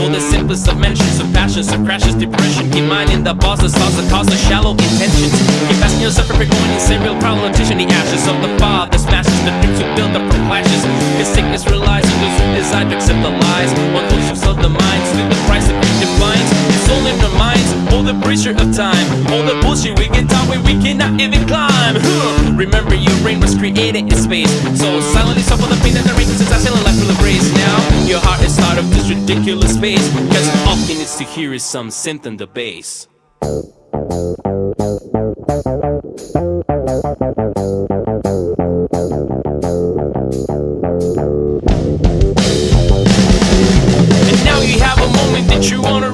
All the simplest of mentions of passions, of crashes, depression. Keep mind in the boss, the stars, the cause, the shallow intentions. Keep asking yourself going in serial politician, the ashes of the the smashes, the dreams who build up from clashes. Cause sickness relies on those who decide to accept the lies. One who of the minds, through the price that we defines. It's all in our minds, all the pressure of time, all the bullshit we get taught where we cannot even climb. Remember, your brain was created in space, so silently suffer the pain that the rain since I still life will embrace. Now, your heart is out of this ridiculous space, cause all it needs to hear is some synth in the bass. And now you have a moment that you wanna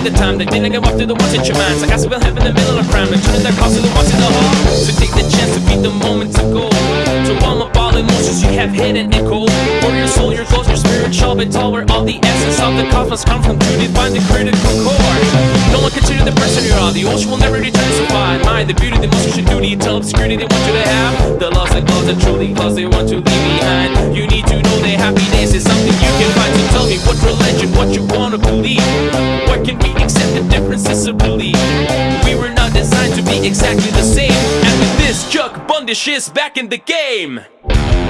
at the time that didn't go up to the ones in your mind. So I we'll have in the middle of crime, and turning that cause to the ones in the hall. So take the chance to beat the moment to go. To warm up emotions you have hidden and cold. For your soul, your clothes, your spirit shall be tall, where all the essence of the cosmos come from to define the critical core. No one consider the person you are. The ocean will never return so far. Admire the beauty, the do. The tell obscurity they want you to have. The loves and glows and truly close they want to leave behind. You need to know that happiness is something you can find. So tell me what religion, what you wanna believe. Where can we accept the differences of belief? We were not designed to be exactly the same. And with this, Chuck Bundish is back in the game.